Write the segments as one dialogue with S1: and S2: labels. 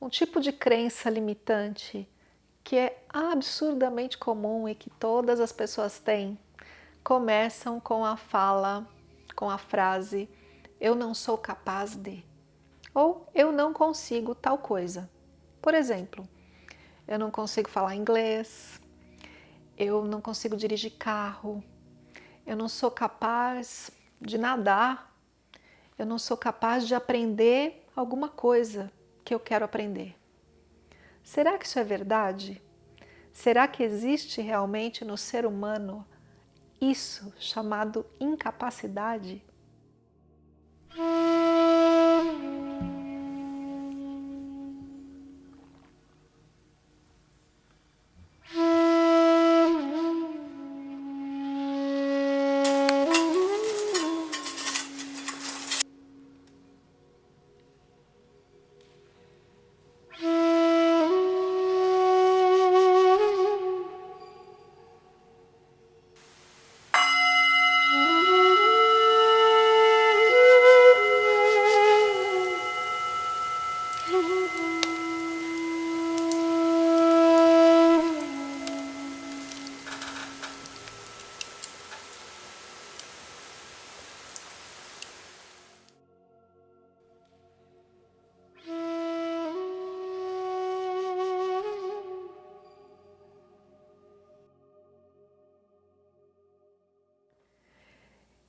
S1: um tipo de crença limitante que é absurdamente comum e que todas as pessoas têm, começam com a fala, com a frase eu não sou capaz de, ou eu não consigo tal coisa. Por exemplo, eu não consigo falar inglês, eu não consigo dirigir carro, eu não sou capaz de nadar, eu não sou capaz de aprender alguma coisa que eu quero aprender. Será que isso é verdade? Será que existe realmente no ser humano isso chamado incapacidade?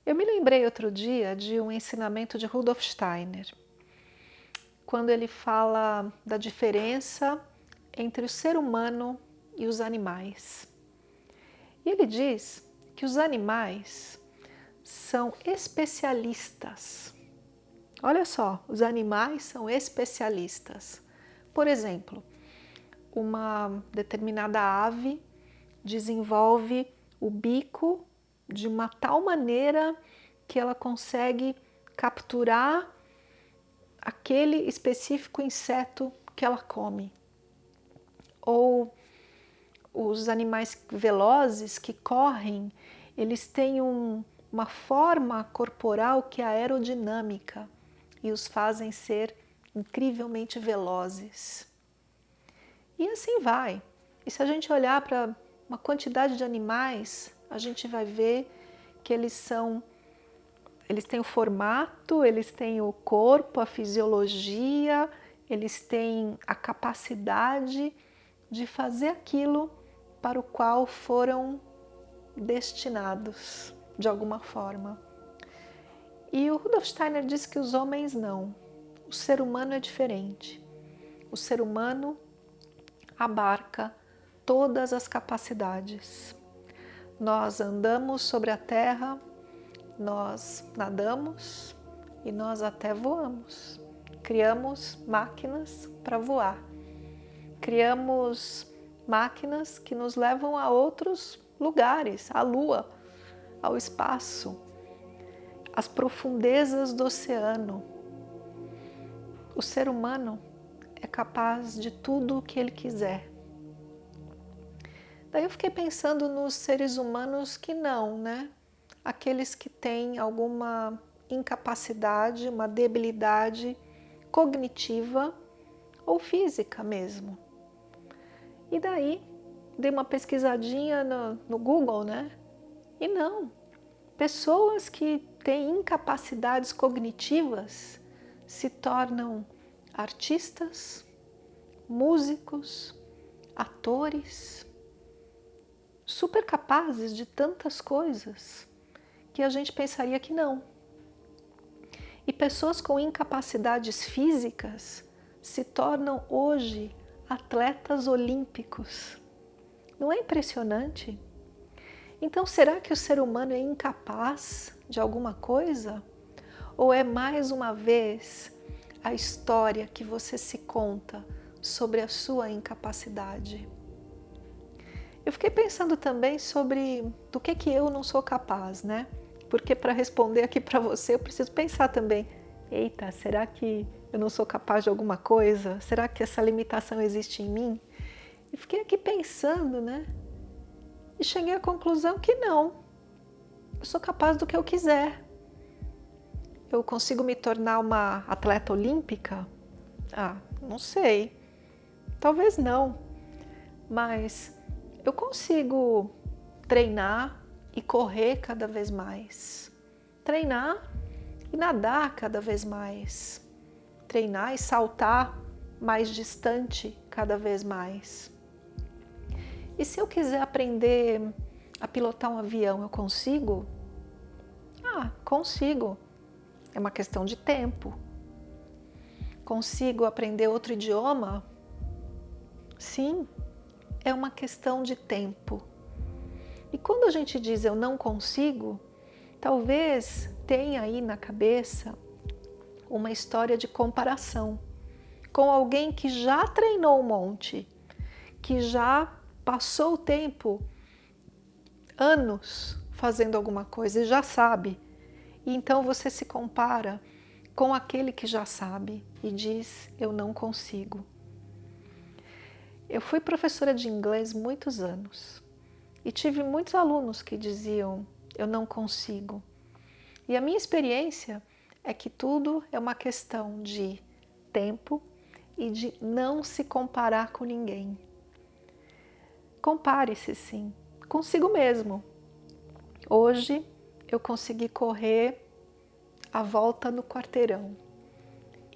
S1: Eu me lembrei outro dia de um ensinamento de Rudolf Steiner, quando ele fala da diferença entre o ser humano e os animais. E ele diz que os animais são especialistas. Olha só, os animais são especialistas. Por exemplo, uma determinada ave desenvolve o bico de uma tal maneira que ela consegue capturar aquele específico inseto que ela come. Ou os animais velozes que correm, eles têm um, uma forma corporal que é aerodinâmica e os fazem ser incrivelmente velozes. E assim vai. E se a gente olhar para uma quantidade de animais a gente vai ver que eles são, eles têm o formato, eles têm o corpo, a fisiologia, eles têm a capacidade de fazer aquilo para o qual foram destinados, de alguma forma. E o Rudolf Steiner diz que os homens não, o ser humano é diferente. O ser humano abarca todas as capacidades. Nós andamos sobre a terra, nós nadamos e nós até voamos. Criamos máquinas para voar. Criamos máquinas que nos levam a outros lugares, à lua, ao espaço, às profundezas do oceano. O ser humano é capaz de tudo o que ele quiser. Daí eu fiquei pensando nos seres humanos que não, né? Aqueles que têm alguma incapacidade, uma debilidade cognitiva ou física mesmo. E daí dei uma pesquisadinha no, no Google, né? E não, pessoas que têm incapacidades cognitivas se tornam artistas, músicos, atores, super capazes de tantas coisas que a gente pensaria que não. E pessoas com incapacidades físicas se tornam hoje atletas olímpicos. Não é impressionante? Então, será que o ser humano é incapaz de alguma coisa? Ou é mais uma vez a história que você se conta sobre a sua incapacidade? Eu fiquei pensando também sobre do que que eu não sou capaz, né? Porque para responder aqui para você eu preciso pensar também, eita, será que eu não sou capaz de alguma coisa? Será que essa limitação existe em mim? E fiquei aqui pensando, né? E cheguei à conclusão que não. Eu sou capaz do que eu quiser. Eu consigo me tornar uma atleta olímpica? Ah, não sei. Talvez não. Mas eu consigo treinar e correr cada vez mais. Treinar e nadar cada vez mais. Treinar e saltar mais distante cada vez mais. E se eu quiser aprender a pilotar um avião, eu consigo? Ah, consigo. É uma questão de tempo. Consigo aprender outro idioma? Sim, é uma questão de tempo. E quando a gente diz eu não consigo, talvez tenha aí na cabeça uma história de comparação com alguém que já treinou um monte, que já passou o tempo, anos, fazendo alguma coisa e já sabe. E então você se compara com aquele que já sabe e diz, eu não consigo. Eu fui professora de inglês muitos anos e tive muitos alunos que diziam, eu não consigo. E a minha experiência é que tudo é uma questão de tempo e de não se comparar com ninguém. Compare-se sim, consigo mesmo. Hoje eu consegui correr a volta no quarteirão.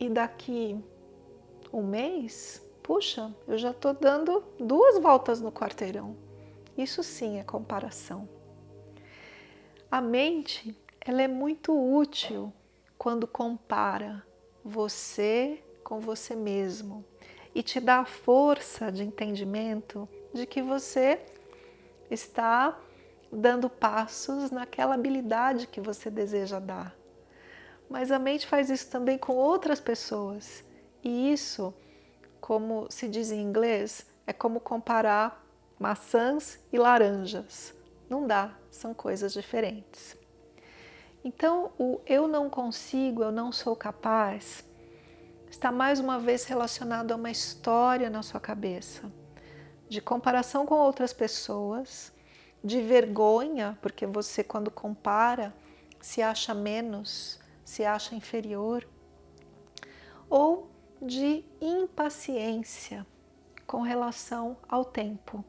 S1: E daqui um mês, puxa, eu já estou dando duas voltas no quarteirão. Isso sim é comparação. A mente, ela é muito útil quando compara você com você mesmo e te dá a força de entendimento de que você está dando passos naquela habilidade que você deseja dar. Mas a mente faz isso também com outras pessoas. E isso, como se diz em inglês, é como comparar maçãs e laranjas. Não dá, são coisas diferentes. Então, o eu não consigo, eu não sou capaz, está mais uma vez relacionado a uma história na sua cabeça de comparação com outras pessoas, de vergonha, porque você quando compara se acha menos, se acha inferior, ou de impaciência com relação ao tempo.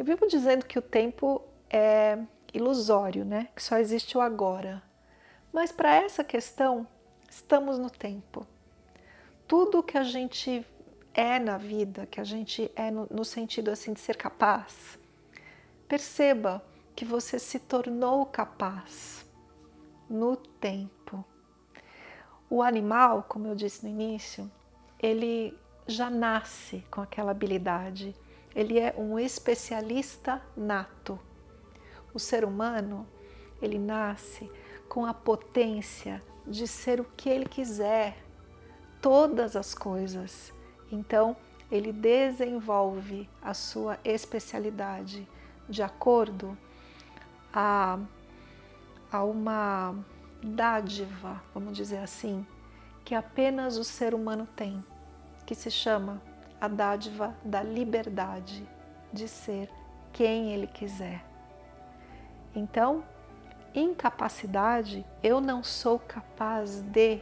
S1: Eu vivo dizendo que o tempo é ilusório, né? que só existe o agora. Mas para essa questão, estamos no tempo. Tudo que a gente é na vida, que a gente é no, no sentido assim de ser capaz, perceba que você se tornou capaz no tempo. O animal, como eu disse no início, ele já nasce com aquela habilidade. Ele é um especialista nato. O ser humano, ele nasce com a potência de ser o que ele quiser, todas as coisas. Então, ele desenvolve a sua especialidade de acordo a, a uma dádiva, vamos dizer assim, que apenas o ser humano tem, que se chama a dádiva da liberdade de ser quem ele quiser. Então, incapacidade, eu não sou capaz de,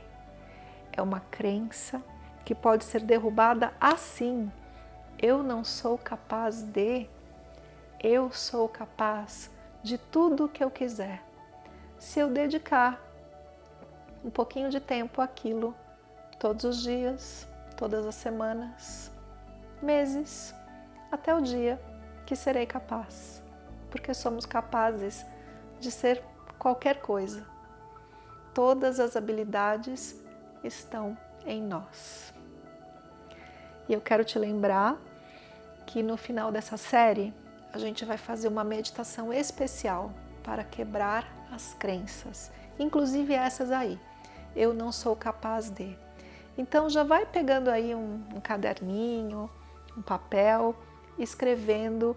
S1: é uma crença que pode ser derrubada assim. Eu não sou capaz de, eu sou capaz de tudo o que eu quiser. Se eu dedicar um pouquinho de tempo àquilo, todos os dias, todas as semanas, meses, até o dia que serei capaz, porque somos capazes de ser qualquer coisa. Todas as habilidades estão em nós. E eu quero te lembrar que no final dessa série a gente vai fazer uma meditação especial para quebrar as crenças, inclusive essas aí. Eu não sou capaz de. Então já vai pegando aí um, um caderninho, um papel, escrevendo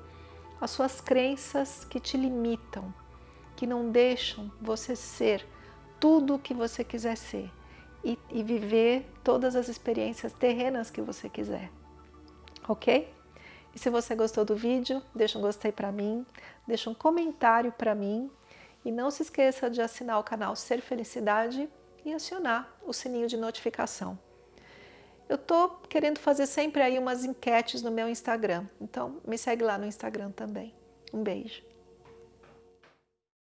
S1: as suas crenças que te limitam, que não deixam você ser tudo o que você quiser ser e, e viver todas as experiências terrenas que você quiser, ok? E se você gostou do vídeo, deixa um gostei para mim, deixa um comentário para mim e não se esqueça de assinar o canal Ser Felicidade e acionar o sininho de notificação. Eu estou querendo fazer sempre aí umas enquetes no meu Instagram, então me segue lá no Instagram também. Um beijo.